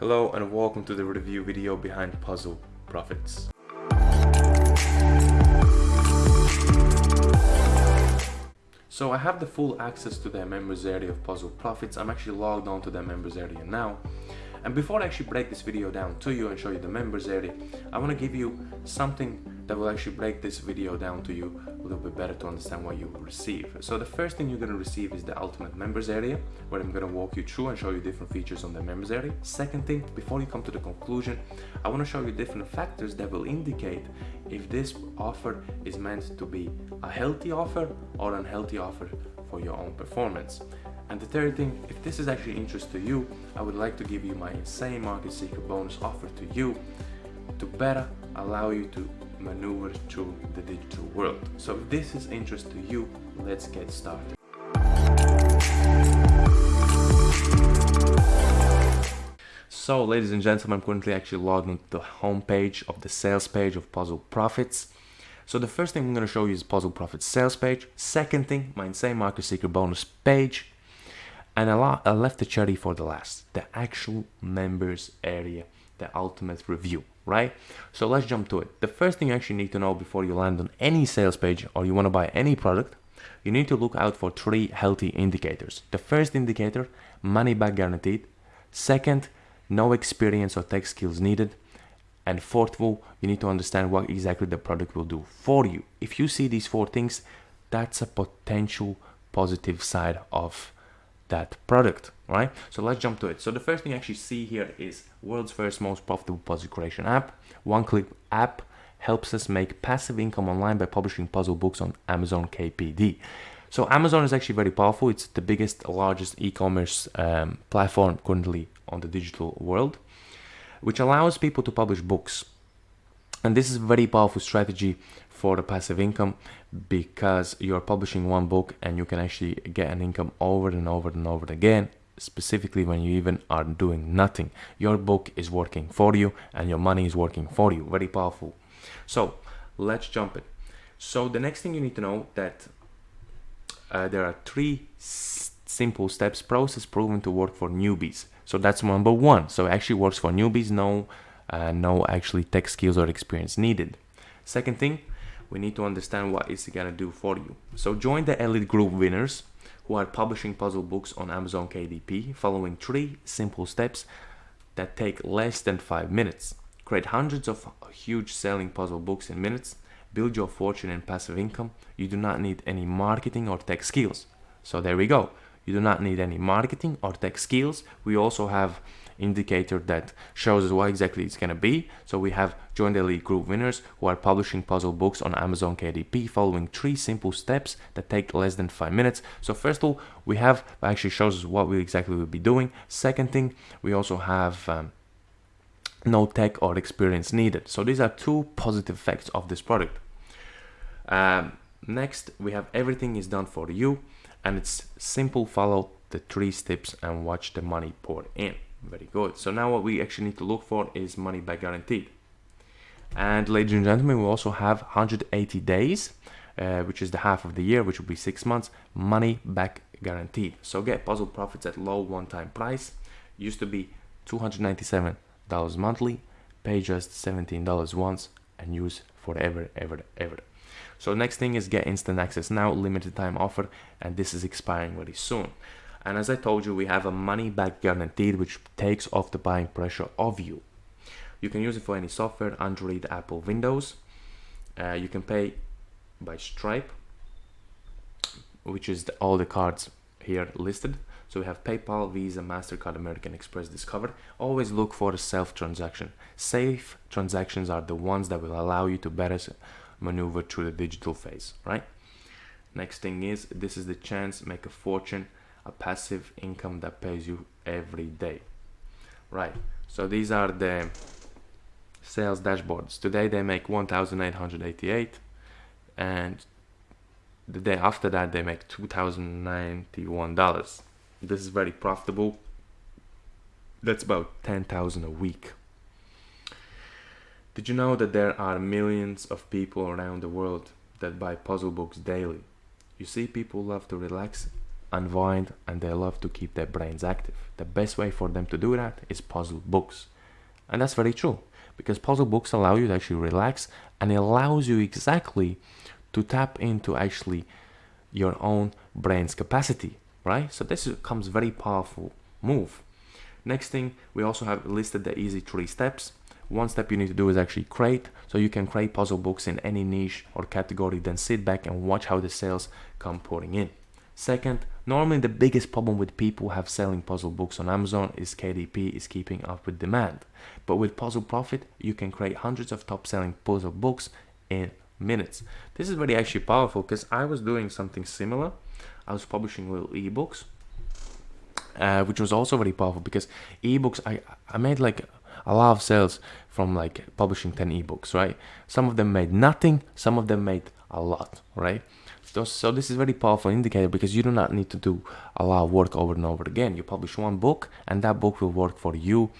Hello and welcome to the review video behind Puzzle Profits. So I have the full access to the members area of Puzzle Profits. I'm actually logged on to the members area now. And before I actually break this video down to you and show you the members area, I want to give you something that will actually break this video down to you a little bit better to understand what you will receive. So the first thing you're going to receive is the ultimate members area, where I'm going to walk you through and show you different features on the members area. Second thing, before you come to the conclusion, I want to show you different factors that will indicate if this offer is meant to be a healthy offer or an unhealthy offer for your own performance. And the third thing, if this is actually interest to you, I would like to give you my insane market secret bonus offer to you to better allow you to maneuver through the digital world. So if this is interest to you, let's get started. So ladies and gentlemen, I'm currently actually logged into the home page of the sales page of Puzzle Profits. So the first thing I'm going to show you is Puzzle Profits sales page. Second thing, my insane market secret bonus page. And I, I left the cherry for the last, the actual members area, the ultimate review right? So let's jump to it. The first thing you actually need to know before you land on any sales page or you want to buy any product, you need to look out for three healthy indicators. The first indicator, money back guaranteed. Second, no experience or tech skills needed. And fourth of all, you need to understand what exactly the product will do for you. If you see these four things, that's a potential positive side of that product, right? So let's jump to it. So the first thing you actually see here is world's first most profitable puzzle creation app. One Click app helps us make passive income online by publishing puzzle books on Amazon KPD. So Amazon is actually very powerful. It's the biggest, largest e-commerce um, platform currently on the digital world, which allows people to publish books. And this is a very powerful strategy for the passive income because you're publishing one book and you can actually get an income over and over and over again specifically when you even are doing nothing. Your book is working for you and your money is working for you. Very powerful. So let's jump it so the next thing you need to know that uh, there are three simple steps process proven to work for newbies. So that's number one. So it actually works for newbies? No uh, no actually tech skills or experience needed second thing we need to understand what it's gonna do for you. So join the elite group winners who are publishing puzzle books on Amazon KDP following three simple steps that take less than five minutes. Create hundreds of huge selling puzzle books in minutes, build your fortune and passive income. You do not need any marketing or tech skills. So there we go. You do not need any marketing or tech skills. We also have indicator that shows us what exactly it's going to be. So we have joined the elite group winners who are publishing puzzle books on Amazon KDP following three simple steps that take less than five minutes. So first of all, we have actually shows us what we exactly will be doing. Second thing, we also have um, no tech or experience needed. So these are two positive effects of this product. Um, next, we have everything is done for you and it's simple follow the three steps and watch the money pour in. Very good. So now what we actually need to look for is money back guaranteed. And ladies and gentlemen, we also have 180 days, uh, which is the half of the year, which will be six months, money back guaranteed. So get puzzle profits at low one-time price. Used to be $297 monthly, pay just $17 once and use forever, ever, ever. So next thing is get instant access now, limited time offer, and this is expiring very soon. And as I told you, we have a money back guaranteed, which takes off the buying pressure of you. You can use it for any software, Android, Apple, Windows. Uh, you can pay by Stripe, which is the, all the cards here listed. So we have PayPal, Visa, MasterCard, American Express, Discover. Always look for a self-transaction. Safe transactions are the ones that will allow you to better maneuver through the digital phase, right? Next thing is, this is the chance, make a fortune a passive income that pays you every day. Right so these are the sales dashboards. Today they make 1888 and the day after that they make 2091 dollars. This is very profitable. That's about 10,000 a week. Did you know that there are millions of people around the world that buy puzzle books daily? You see people love to relax unwind and they love to keep their brains active. The best way for them to do that is puzzle books. And that's very true because puzzle books allow you to actually relax and it allows you exactly to tap into actually your own brain's capacity, right? So this becomes very powerful move. Next thing, we also have listed the easy three steps. One step you need to do is actually create. So you can create puzzle books in any niche or category, then sit back and watch how the sales come pouring in. Second, normally the biggest problem with people have selling puzzle books on Amazon is KDP is keeping up with demand. But with Puzzle Profit, you can create hundreds of top selling puzzle books in minutes. This is very actually powerful because I was doing something similar. I was publishing little ebooks, uh, which was also very powerful because ebooks, I, I made like a lot of sales from like publishing 10 ebooks, right? Some of them made nothing, some of them made a lot, right? So, so this is very powerful indicator because you do not need to do a lot of work over and over again. You publish one book and that book will work for you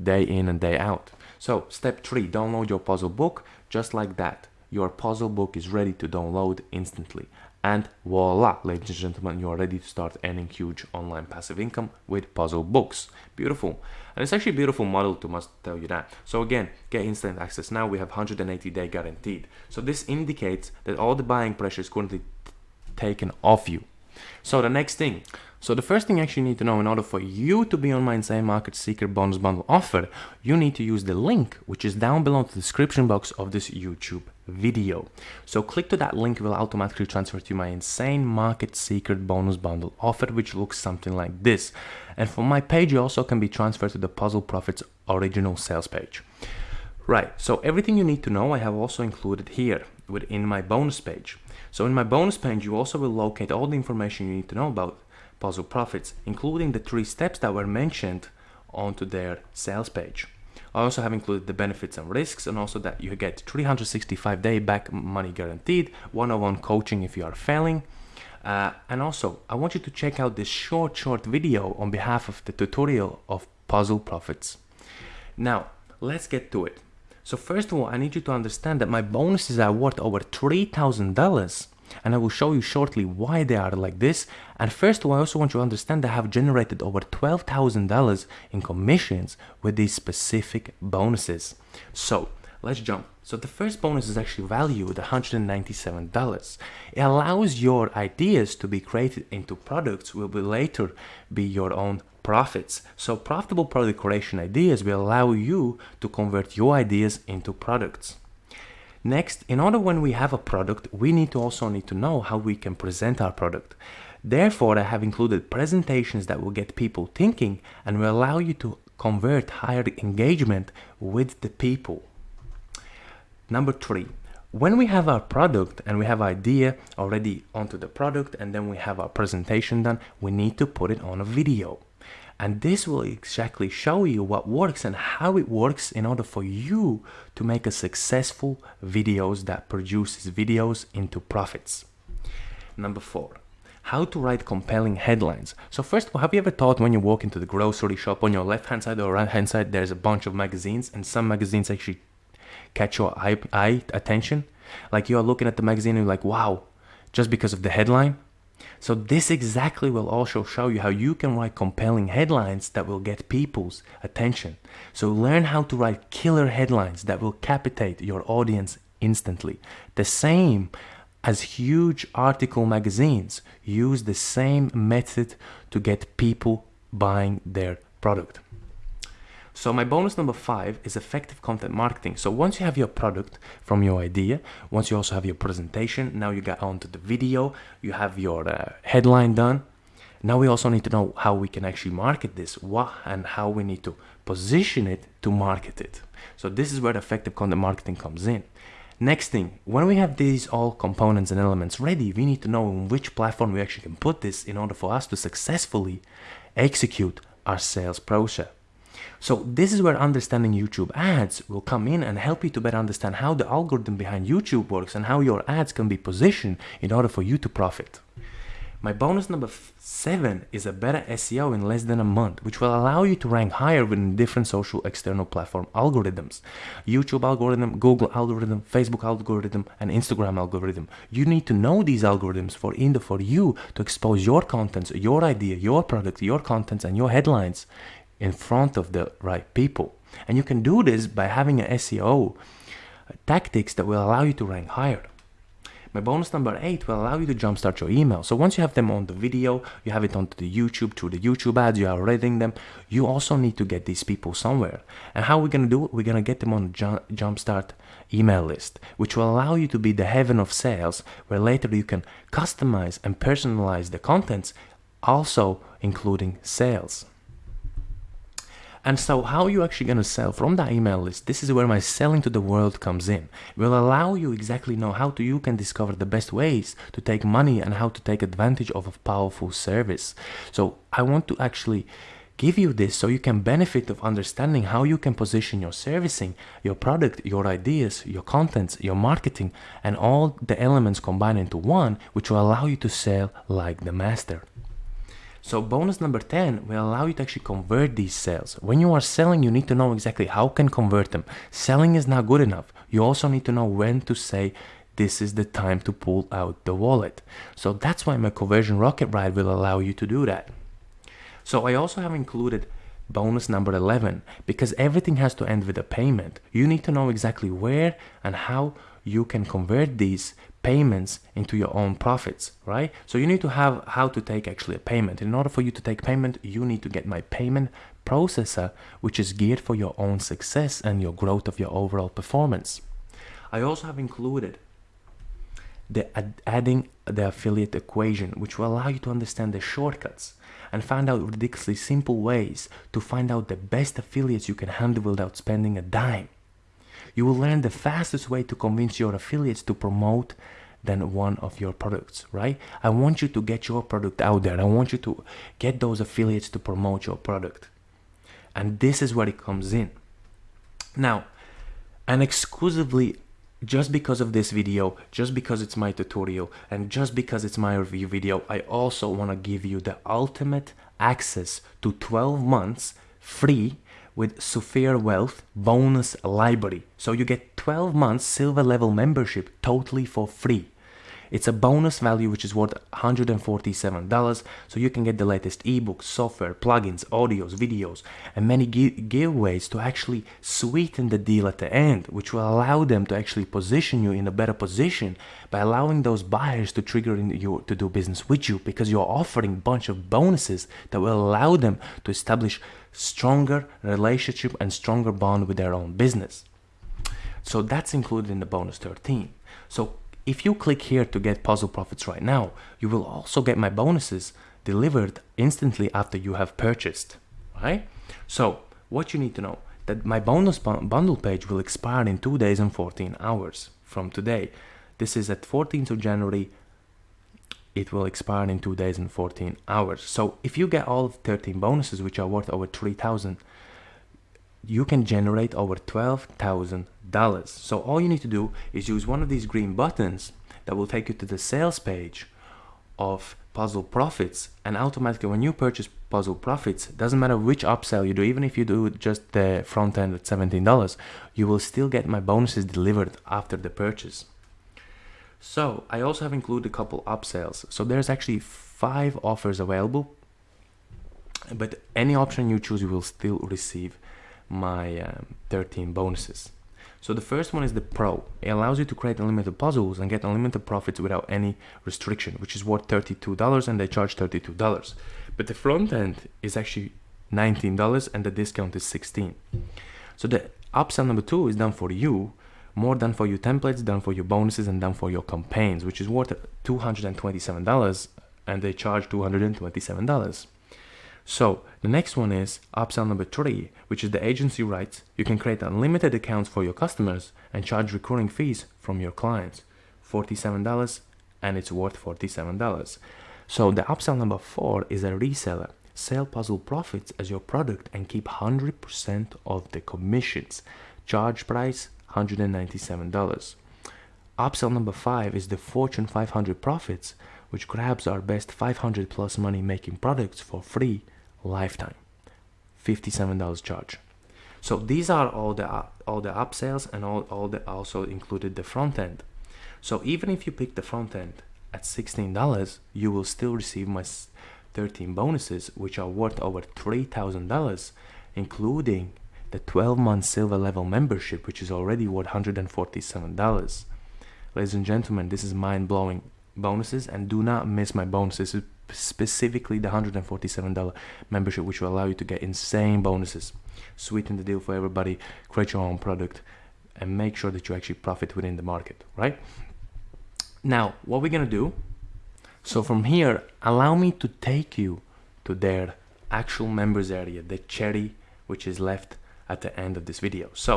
day in and day out. So step three, download your puzzle book just like that. Your puzzle book is ready to download instantly. And voila, ladies and gentlemen, you are ready to start earning huge online passive income with puzzle books. Beautiful. And it's actually a beautiful model to must tell you that. So again, get instant access now. We have 180 day guaranteed. So this indicates that all the buying pressure is currently taken off you. So the next thing, so the first thing actually you actually need to know in order for you to be on my Insane Market Secret Bonus Bundle offer, you need to use the link which is down below the description box of this YouTube video. So click to that link, will automatically transfer to my Insane Market Secret Bonus Bundle offer which looks something like this. And from my page you also can be transferred to the Puzzle Profits original sales page. Right, so everything you need to know I have also included here within my bonus page. So in my bonus page you also will locate all the information you need to know about puzzle profits, including the three steps that were mentioned onto their sales page. I also have included the benefits and risks and also that you get 365 day back money guaranteed, one-on-one coaching if you are failing. Uh, and also, I want you to check out this short, short video on behalf of the tutorial of puzzle profits. Now, let's get to it. So first of all, I need you to understand that my bonuses are worth over $3,000 and I will show you shortly why they are like this. And first of all, I also want you to understand that I have generated over $12,000 in commissions with these specific bonuses. So let's jump. So the first bonus is actually valued at $197. It allows your ideas to be created into products will be later be your own profits. So profitable product creation ideas will allow you to convert your ideas into products. Next, in order when we have a product, we need to also need to know how we can present our product. Therefore, I have included presentations that will get people thinking and will allow you to convert higher engagement with the people. Number three, when we have our product and we have idea already onto the product and then we have our presentation done, we need to put it on a video. And this will exactly show you what works and how it works in order for you to make a successful videos that produces videos into profits. Number four, how to write compelling headlines. So first of all, have you ever thought when you walk into the grocery shop on your left hand side or right hand side, there's a bunch of magazines and some magazines actually catch your eye, eye attention? Like you're looking at the magazine and you're like, wow, just because of the headline? So this exactly will also show you how you can write compelling headlines that will get people's attention. So learn how to write killer headlines that will capitate your audience instantly. The same as huge article magazines use the same method to get people buying their product. So my bonus number five is effective content marketing. So once you have your product from your idea, once you also have your presentation, now you get onto the video, you have your uh, headline done. Now we also need to know how we can actually market this, what and how we need to position it to market it. So this is where effective content marketing comes in. Next thing, when we have these all components and elements ready, we need to know on which platform we actually can put this in order for us to successfully execute our sales process. So this is where understanding YouTube ads will come in and help you to better understand how the algorithm behind YouTube works and how your ads can be positioned in order for you to profit. My bonus number seven is a better SEO in less than a month, which will allow you to rank higher within different social external platform algorithms. YouTube algorithm, Google algorithm, Facebook algorithm, and Instagram algorithm. You need to know these algorithms for in the, for you to expose your contents, your idea, your product, your contents, and your headlines in front of the right people. And you can do this by having an SEO tactics that will allow you to rank higher. My bonus number eight will allow you to jumpstart your email. So once you have them on the video, you have it onto the YouTube, through the YouTube ads, you are reading them, you also need to get these people somewhere. And how we're going to do it? We're to get them on the jumpstart email list, which will allow you to be the heaven of sales, where later you can customize and personalize the contents, also including sales. And so how you actually going to sell from that email list, this is where my selling to the world comes in. It will allow you exactly know how to you can discover the best ways to take money and how to take advantage of a powerful service. So I want to actually give you this so you can benefit of understanding how you can position your servicing, your product, your ideas, your contents, your marketing, and all the elements combined into one, which will allow you to sell like the master. So bonus number 10 will allow you to actually convert these sales. When you are selling, you need to know exactly how can convert them. Selling is not good enough. You also need to know when to say, this is the time to pull out the wallet. So that's why my conversion rocket ride will allow you to do that. So I also have included bonus number 11 because everything has to end with a payment. You need to know exactly where and how you can convert these payments into your own profits, right? So you need to have how to take actually a payment. In order for you to take payment, you need to get my payment processor, which is geared for your own success and your growth of your overall performance. I also have included the ad adding the affiliate equation, which will allow you to understand the shortcuts and find out ridiculously simple ways to find out the best affiliates you can handle without spending a dime you will learn the fastest way to convince your affiliates to promote than one of your products, right? I want you to get your product out there. I want you to get those affiliates to promote your product. And this is where it comes in. Now, and exclusively just because of this video, just because it's my tutorial, and just because it's my review video, I also want to give you the ultimate access to 12 months free with Sufir Wealth bonus library. So you get 12 months silver level membership totally for free. It's a bonus value which is worth $147, so you can get the latest ebooks, software, plugins, audios, videos, and many giveaways to actually sweeten the deal at the end, which will allow them to actually position you in a better position by allowing those buyers to trigger in you to do business with you because you're offering a bunch of bonuses that will allow them to establish stronger relationship and stronger bond with their own business. So that's included in the bonus 13. So if you click here to get puzzle profits right now, you will also get my bonuses delivered instantly after you have purchased, right? So what you need to know that my bonus bundle page will expire in 2 days and 14 hours from today. This is at 14th of January. It will expire in 2 days and 14 hours. So if you get all 13 bonuses, which are worth over 3,000, you can generate over $12,000. So all you need to do is use one of these green buttons that will take you to the sales page of Puzzle Profits and automatically when you purchase Puzzle Profits, doesn't matter which upsell you do, even if you do just the front end at $17, you will still get my bonuses delivered after the purchase. So I also have included a couple upsells. So there's actually five offers available, but any option you choose, you will still receive my um, 13 bonuses. So the first one is the Pro. It allows you to create unlimited puzzles and get unlimited profits without any restriction, which is worth $32 and they charge $32. But the front end is actually $19 and the discount is 16. So the upsell number two is done for you, more done for your templates, done for your bonuses and done for your campaigns, which is worth $227 and they charge $227. So the next one is upsell number three, which is the agency rights. You can create unlimited accounts for your customers and charge recurring fees from your clients. $47 and it's worth $47. So the upsell number four is a reseller. Sell puzzle profits as your product and keep 100% of the commissions. Charge price $197. Upsell number five is the Fortune 500 profits which grabs our best 500 plus money making products for free lifetime. $57 charge. So these are all the all the upsells and all, all the also included the front end. So even if you pick the front end at $16, you will still receive my 13 bonuses, which are worth over $3,000, including the 12 month silver level membership, which is already worth $147. Ladies and gentlemen, this is mind blowing bonuses, and do not miss my bonuses, specifically the $147 membership, which will allow you to get insane bonuses. Sweeten the deal for everybody, create your own product, and make sure that you actually profit within the market, right? Now, what we're gonna do, so from here, allow me to take you to their actual members area, the cherry which is left at the end of this video. So,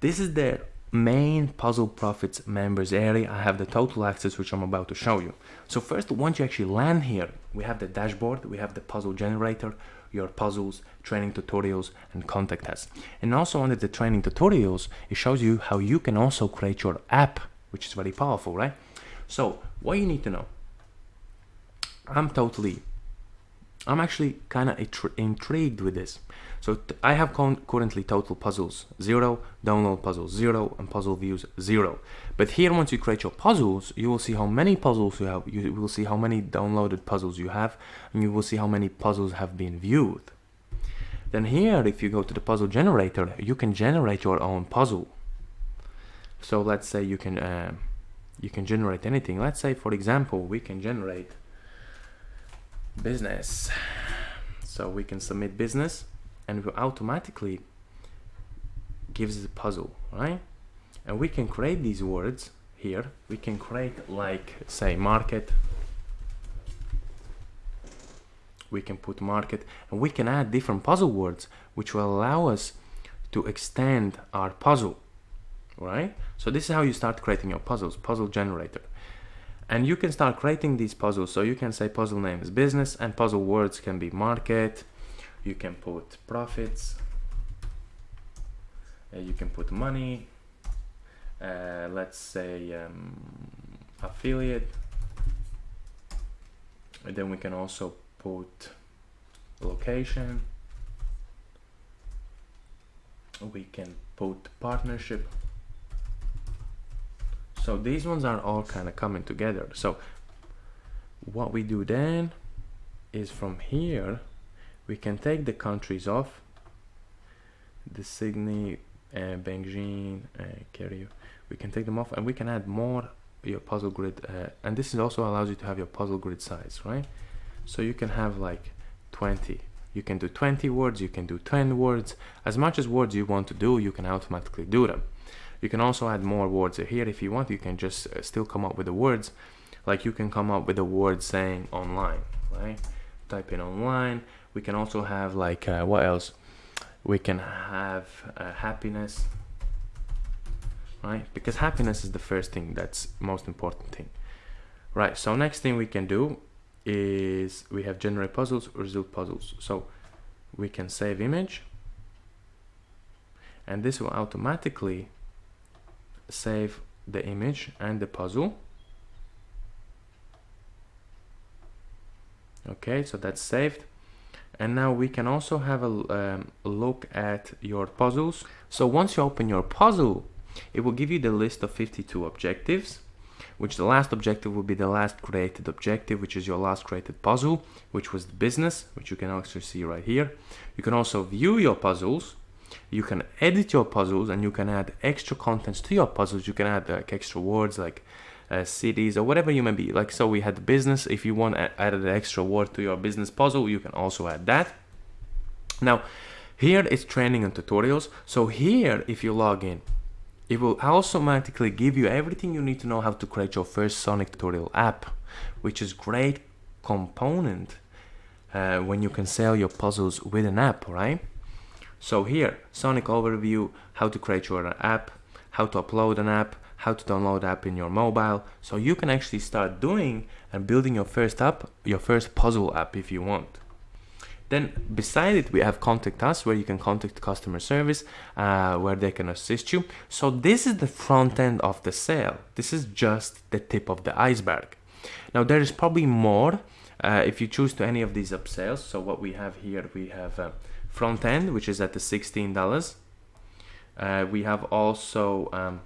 this is their main Puzzle Profits members area. I have the total access which I'm about to show you. So first, once you actually land here, we have the dashboard, we have the puzzle generator, your puzzles, training tutorials, and contact us. And also under the training tutorials, it shows you how you can also create your app which is very powerful, right? So what you need to know, I'm totally, I'm actually kind of intrigued with this. So I have currently total puzzles zero, download puzzles zero, and puzzle views zero. But here, once you create your puzzles, you will see how many puzzles you have. You will see how many downloaded puzzles you have, and you will see how many puzzles have been viewed. Then here, if you go to the puzzle generator, you can generate your own puzzle so let's say you can uh, you can generate anything let's say for example we can generate business. So we can submit business and it will automatically gives the puzzle right? And we can create these words here. We can create like say market. We can put market. And we can add different puzzle words which will allow us to extend our puzzle right? So this is how you start creating your puzzles, puzzle generator. And you can start creating these puzzles. So you can say puzzle name is business and puzzle words can be market. You can put profits. Uh, you can put money. Uh, let's say um, affiliate. And then we can also put location. We can put partnership so these ones are all kind of coming together. So what we do then is from here we can take the countries off the Sydney uh, Beijing uh, we can take them off and we can add more your puzzle grid uh, and this is also allows you to have your puzzle grid size right? So you can have like 20 you can do 20 words you can do 10 words. As much as words you want to do you can automatically do them you can also add more words here if you want. You can just uh, still come up with the words. Like you can come up with a word saying online, right? Type in online. We can also have like, uh, what else? We can have uh, happiness, right? Because happiness is the first thing that's most important thing. Right, so next thing we can do is we have generate puzzles, result puzzles. So we can save image and this will automatically save the image and the puzzle. Okay so that's saved. And now we can also have a um, look at your puzzles. So once you open your puzzle it will give you the list of 52 objectives which the last objective will be the last created objective which is your last created puzzle which was the business which you can also see right here. You can also view your puzzles you can edit your puzzles and you can add extra contents to your puzzles. You can add like extra words like uh, cities or whatever you may be. Like so we had business. If you want to add an extra word to your business puzzle, you can also add that. Now here is training and tutorials. So here, if you log in, it will automatically give you everything you need to know how to create your first Sonic tutorial app, which is great component uh, when you can sell your puzzles with an app, right? So here, Sonic overview, how to create your app, how to upload an app, how to download app in your mobile. So you can actually start doing and building your first app, your first puzzle app if you want. Then beside it, we have contact us where you can contact customer service uh, where they can assist you. So this is the front end of the sale. This is just the tip of the iceberg. Now there is probably more uh, if you choose to any of these upsells. So what we have here, we have uh, front end, which is at the $16. Uh, we have also um,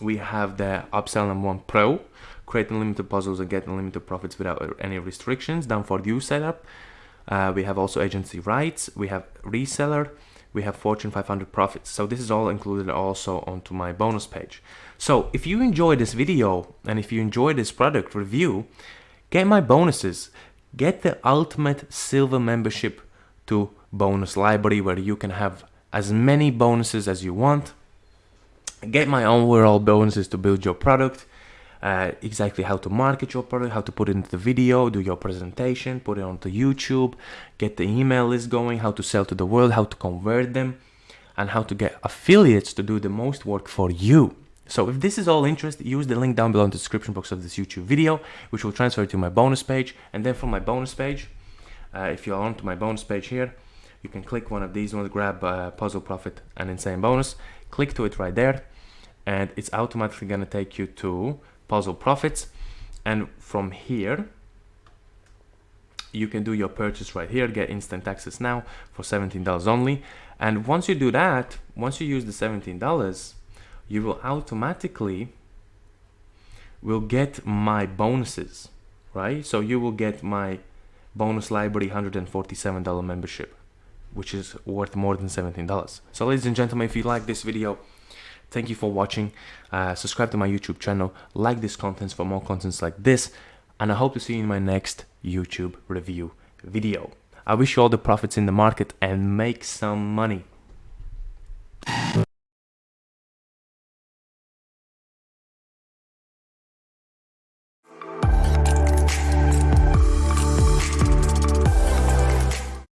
we have the upsell number one pro create unlimited puzzles and get unlimited profits without any restrictions done for you setup uh, we have also agency rights we have reseller we have fortune 500 profits so this is all included also onto my bonus page so if you enjoy this video and if you enjoy this product review get my bonuses. Get the ultimate silver membership to bonus library where you can have as many bonuses as you want. Get my overall bonuses to build your product uh, exactly how to market your product how to put it into the video do your presentation put it onto youtube get the email list going how to sell to the world how to convert them and how to get affiliates to do the most work for you so if this is all interest use the link down below in the description box of this youtube video which will transfer to my bonus page. And then from my bonus page uh, if you're onto my bonus page here you can click one of these ones grab uh, puzzle profit and insane bonus click to it right there and it's automatically going to take you to puzzle profits. And from here you can do your purchase right here get instant access now for $17 only. And once you do that once you use the $17 you will automatically will get my bonuses right so you will get my bonus library $147 membership which is worth more than $17 so ladies and gentlemen if you like this video Thank you for watching. Uh, subscribe to my YouTube channel. Like this content for more contents like this. And I hope to see you in my next YouTube review video. I wish you all the profits in the market and make some money.